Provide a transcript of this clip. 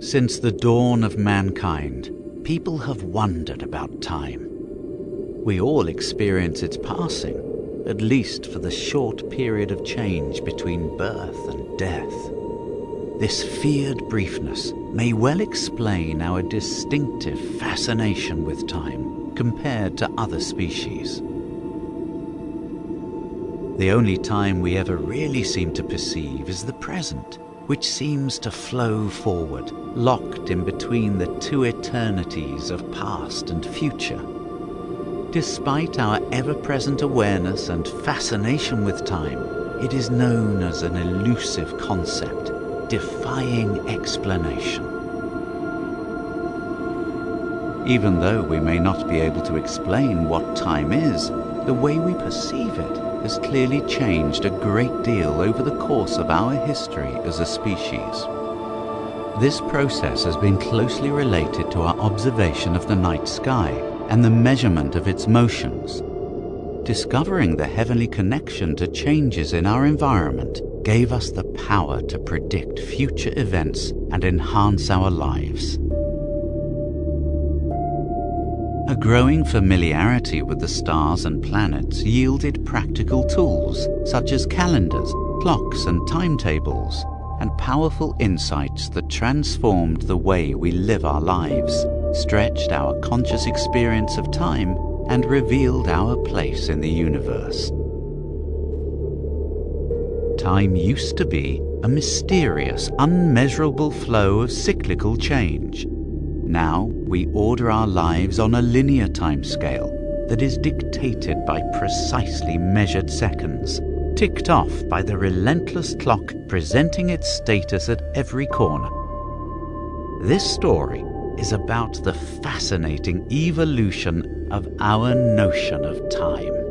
Since the dawn of mankind, people have wondered about time. We all experience its passing, at least for the short period of change between birth and death. This feared briefness may well explain our distinctive fascination with time compared to other species. The only time we ever really seem to perceive is the present, which seems to flow forward, locked in between the two eternities of past and future. Despite our ever-present awareness and fascination with time, it is known as an elusive concept, defying explanation. Even though we may not be able to explain what time is, the way we perceive it has clearly changed a great deal over the course of our history as a species. This process has been closely related to our observation of the night sky and the measurement of its motions. Discovering the heavenly connection to changes in our environment gave us the power to predict future events and enhance our lives. A growing familiarity with the stars and planets yielded practical tools such as calendars, clocks and timetables, and powerful insights that transformed the way we live our lives, stretched our conscious experience of time, and revealed our place in the universe. Time used to be a mysterious, unmeasurable flow of cyclical change. Now we order our lives on a linear timescale that is dictated by precisely measured seconds, ticked off by the relentless clock presenting its status at every corner. This story is about the fascinating evolution of our notion of time.